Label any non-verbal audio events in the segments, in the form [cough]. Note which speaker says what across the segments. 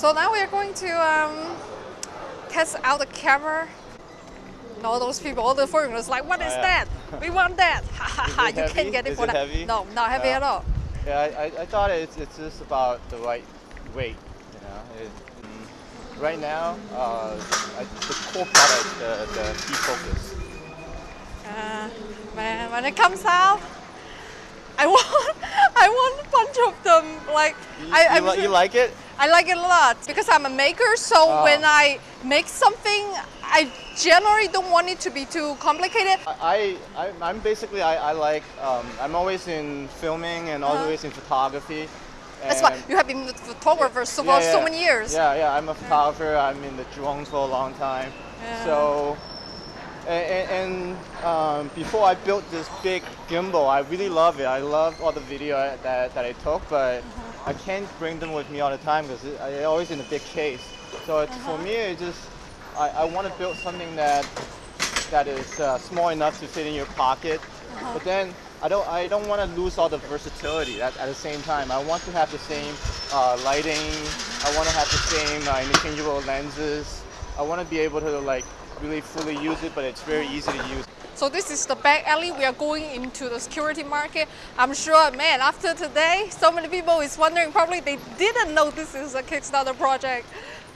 Speaker 1: So now we are going to um, test out the camera. And all those people, all the foreigners, like, what is
Speaker 2: Oh, yeah.
Speaker 1: that? We want that. [laughs] Ha ha ha! You
Speaker 2: heavy?
Speaker 1: can't get it
Speaker 2: Is
Speaker 1: for
Speaker 2: it
Speaker 1: that.
Speaker 2: heavy?
Speaker 1: No, not heavy
Speaker 2: Yeah.
Speaker 1: at all.
Speaker 2: Yeah, I, I, thought it's, it's just about the right weight, you know. It, mm, right now, uh, I, the core product is the, the key focus.
Speaker 1: Uh, man, when it comes out, I [laughs] want, I want a bunch of them. Like,
Speaker 2: You,
Speaker 1: I,
Speaker 2: you, li- you like it?
Speaker 1: I like it a lot because I'm a maker. So
Speaker 2: Oh.
Speaker 1: when I make something, I generally don't want it to be too complicated.
Speaker 2: I, I I'm basically I, I like um, I'm always in filming and
Speaker 1: Uh-huh.
Speaker 2: always in photography.
Speaker 1: That's why you have been a photographer so
Speaker 2: Yeah,
Speaker 1: for so many years.
Speaker 2: Yeah, yeah. I'm a photographer. I'm in the drones for a long time.
Speaker 1: Yeah.
Speaker 2: So, and, and um, before I built this big gimbal, I really love it. I love all the video that, that I took, but
Speaker 1: Uh-huh.
Speaker 2: I can't bring them with me all the time because they're always in a big case. So it's, for
Speaker 1: Uh-huh.
Speaker 2: me, it just I, I want to build something that that is uh, small enough to fit in your pocket,
Speaker 1: Uh-huh.
Speaker 2: but then I don't I don't want to lose all the versatility at, at the same time. I want to have the same uh, lighting. I want to have the same uh, interchangeable lenses. I want to be able to like really fully use it, but it's very easy to use.
Speaker 1: So this is the back alley. We are going into the security market. I'm sure, man, after today, so many people is wondering. Probably they didn't know this is a Kickstarter project,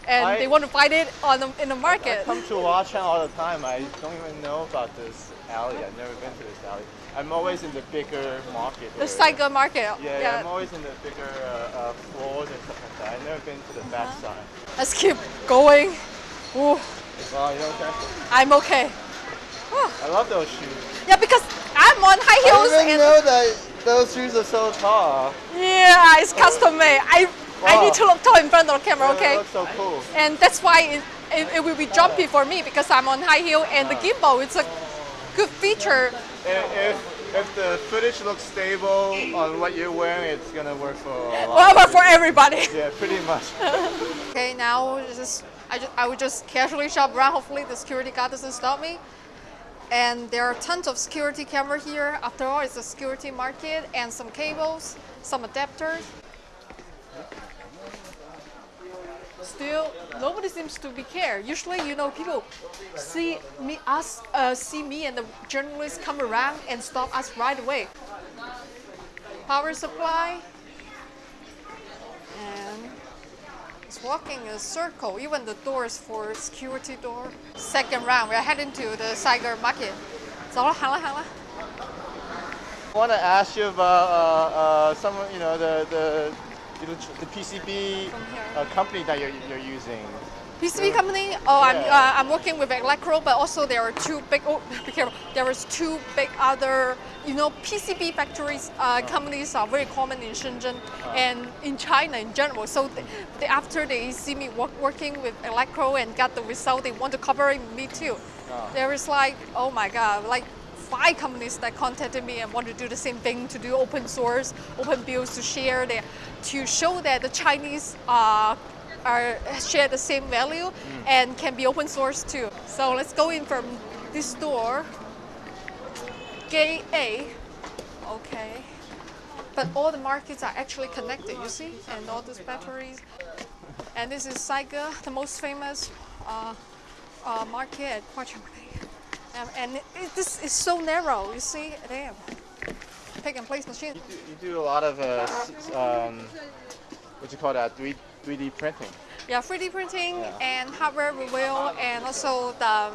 Speaker 1: and
Speaker 2: I-
Speaker 1: they want to find it on the, in the market.
Speaker 2: I
Speaker 1: market.
Speaker 2: come to Watchtown all the time. I don't even know about this alley. I've never been to this alley. I'm always in the bigger market.
Speaker 1: The. Saigon market.
Speaker 2: Yeah, yeah, I'm always in the bigger uh, uh, floors and stuff like that. I've never been to the back
Speaker 1: Uh-huh.
Speaker 2: side.
Speaker 1: Let's keep going. Ooh,
Speaker 2: Oh, know what I'm
Speaker 1: okay.
Speaker 2: I love those shoes.
Speaker 1: Yeah, because I'm on high
Speaker 2: I
Speaker 1: heels
Speaker 2: didn't
Speaker 1: and
Speaker 2: know that those shoes are so tall.
Speaker 1: yeah, it's custom made. I I need to look tall in front of the camera, okay?
Speaker 2: look so cool.
Speaker 1: And that's why it, it, it will be jumpy for me because I'm on high heel and the gimbal it's a good feature.
Speaker 2: If, if, if the footage looks stable on what you're wearing, it's gonna work for a lot.
Speaker 1: Well, for everybody.
Speaker 2: Yeah, pretty much. [laughs]
Speaker 1: Okay, now just I, just I would just casually shop around. Hopefully the security guard doesn't stop me. And there are tons of security camera here. After all, it's a security market and some cables, some adapters. Still, nobody seems to be care. Usually, you know, people see me, us, uh, see me, and the journalists come around and stop us right away. Power supply, and it's walking a circle. Even the doors for security door. Second round, we're heading to the Saigon market. 走了，行了，行了。
Speaker 2: I want to ask you about uh, uh, some, of, you know, the the you know, the PCB
Speaker 1: From here.
Speaker 2: uh, company that you're, you're using.
Speaker 1: PCB company. Oh, I'm uh, I'm working with Elecrow, but also there are two big. Oh, be careful. There is two big other. You know, PCB factories uh, companies are very common in Shenzhen and in China in general. So they, they, after they see me work, working with Elecrow and got the result, they want to cooperate with me too.
Speaker 2: Oh.
Speaker 1: There is like, oh my god, like five companies that contacted me and want to do the same thing to do open source, open builds to share there, to show that the Chinese uh, are share the same value and can be open source too. So let's go in from this door. Gate A. Okay. But all the markets are actually connected, you see? And all these batteries. And this is Saiga, the most famous uh, uh, market at Huaqiangbei. Um, and it, it- this is so narrow, you see? Damn. Pick and place machine.
Speaker 2: You do, you do a lot of uh, um, what you call that, 3 3D printing.
Speaker 1: Yeah, 3D printing
Speaker 2: Yeah.
Speaker 1: and hardware reveal, and also the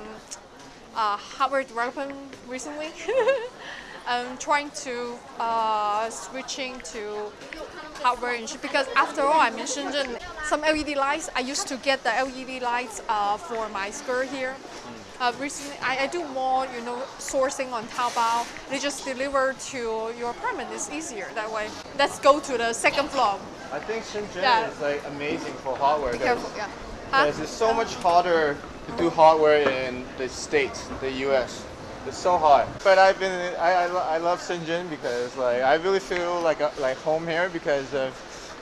Speaker 1: uh, hardware development recently. [laughs] I'm trying to uh, switching to hardware because after all, I'm in Shenzhen. Some LED lights. I used to get the LED lights uh, for my skirt here. Uh, recently, I, I do more, you know, sourcing on Taobao. They just deliver to your apartment. It's easier that way. Let's go to the second floor.
Speaker 2: I think Shenzhen
Speaker 1: Yeah.
Speaker 2: is like amazing for hardware.
Speaker 1: Careful,
Speaker 2: There's-
Speaker 1: yeah. Huh?
Speaker 2: Because it's so much harder to do hardware in the States, the US. It's so hard. But I've been, I, I, I love Shenzhen because like I really feel like a, like home here because of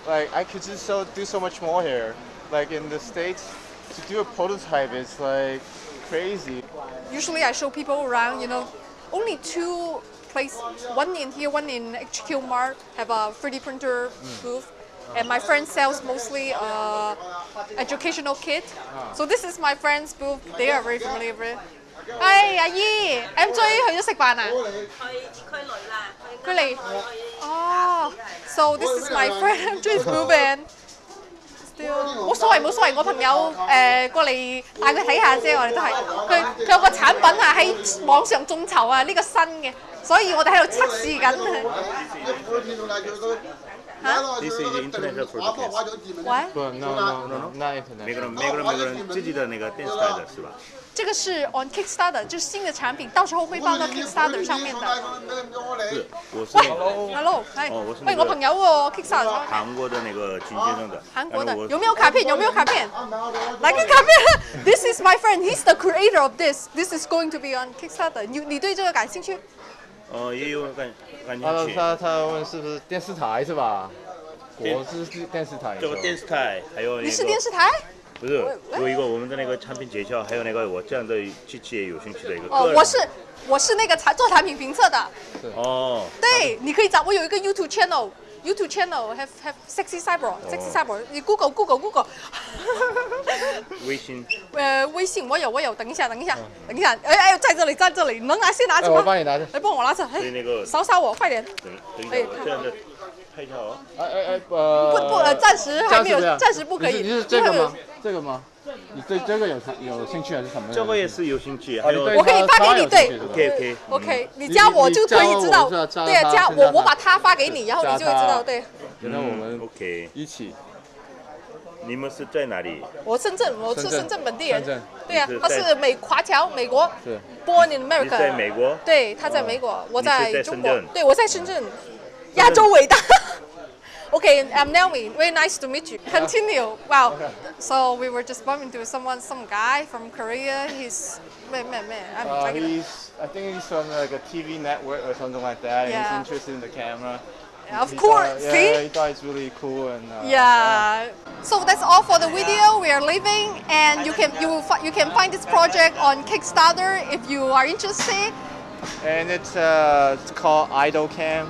Speaker 2: like I could just so do so much more here. Like in the States, to do a prototype is like crazy.
Speaker 1: usually I show people around, you know, only two places, one in here, one in HQ Mart, have a 3D printer mm. booth. And my friend sells mostly educational kit. So this is my friend's booth. They are very familiar with. it. 哎，阿姨，M J 去咗食飯啊？
Speaker 3: 去區內啦，
Speaker 1: 佢嚟哦，so this is my friend M J's booth and still 冇所謂冇所謂，我朋友誒過嚟帶佢睇下啫，我哋都係佢佢有個產品啊喺網上眾籌啊，呢個新嘅，所以我哋喺度測試緊。嚇
Speaker 4: This is international broadcast。
Speaker 1: 喂，
Speaker 2: 不，no no no not internet。
Speaker 4: 每个人每个人每个人自己的那个电视台的是吧？
Speaker 1: 这个是 on Kickstarter，就是新的产品，到时候会放到 Kickstarter 上面的。
Speaker 4: 是，我是
Speaker 1: 喂，hello，喂，我朋友喎，Kickstarter
Speaker 4: 韩国的那个金先生的。
Speaker 1: 韩国的有没有卡片？有没有卡片？来个卡片！This is my friend. He's the creator of this. This is going to be on Kickstarter. 你你对这个感兴趣？
Speaker 4: 呃也有感感
Speaker 2: 他
Speaker 4: 兴趣。
Speaker 2: 他他问是不是电视台是吧？
Speaker 4: 电
Speaker 2: 国是是电视台。
Speaker 4: 这个电视台还有那个
Speaker 1: 你是电视台？
Speaker 4: 不是有一个我们的那个产品介绍，还有那个我这样的机器也有兴趣的一个
Speaker 1: 哦我是我是那个产做产品评测的。
Speaker 4: 哦，
Speaker 1: 对，你可以找我有一个 YouTube channel。YouTube channel have have sexy cyber sexy cyber，你 Google Google Google，[laughs]
Speaker 4: 微信 [laughs]
Speaker 1: 呃，微信我有我有，等一下等一下等一下，哎哎，在这里在这里，能拿先拿
Speaker 2: 哎，
Speaker 1: 着嗎？
Speaker 2: 我幫你拿着。
Speaker 1: 来帮我拿着，哎
Speaker 4: 對那個
Speaker 1: 掃掃我，快点。
Speaker 4: 等一下，我这样的拍一下哦。
Speaker 2: 哎哎哎，呃。
Speaker 1: 不不呃暂时还没有暂时不可以
Speaker 2: 你是你是这个
Speaker 1: 因为
Speaker 2: 吗？[laughs] 这个吗？你对这个有有兴趣还是什么？
Speaker 4: 这个也是有兴趣，还有
Speaker 2: 哦你对
Speaker 1: 我可以发给你对
Speaker 4: OK OK
Speaker 1: OK，你加我就可以知道对啊，加我我把他发给你，然后你就会知道，对，
Speaker 2: 觉得我们
Speaker 4: OK，
Speaker 2: 一起
Speaker 4: 你们是在哪里？
Speaker 1: 我深圳，我是
Speaker 2: 深圳
Speaker 1: 本地人
Speaker 2: 深圳，
Speaker 1: 对啊
Speaker 4: 你是，在
Speaker 1: 他是美华侨，美国
Speaker 2: 是
Speaker 1: ，Born in America，
Speaker 4: 在美国？
Speaker 1: 对，他在美国，我
Speaker 4: 在
Speaker 1: 中国，对，我在深圳，亚洲伟大。[laughs] Okay, I'm Naomi. Very nice to meet you. Continue. Wow. Okay. So we were just bumping into someone, some guy from Korea. He's man, man, man. I'm
Speaker 2: Uh, he's, I think he's from like a TV network or something like that.
Speaker 1: Yeah.
Speaker 2: He's interested in the camera.
Speaker 1: of
Speaker 2: He
Speaker 1: course.
Speaker 2: thought- yeah,
Speaker 1: See?
Speaker 2: he thought it's really cool and. Uh,
Speaker 1: Yeah. So that's all for the video. We are leaving, and you can you you can find this project on Kickstarter if you are interested.
Speaker 2: And it's uh, it's called Idol Cam.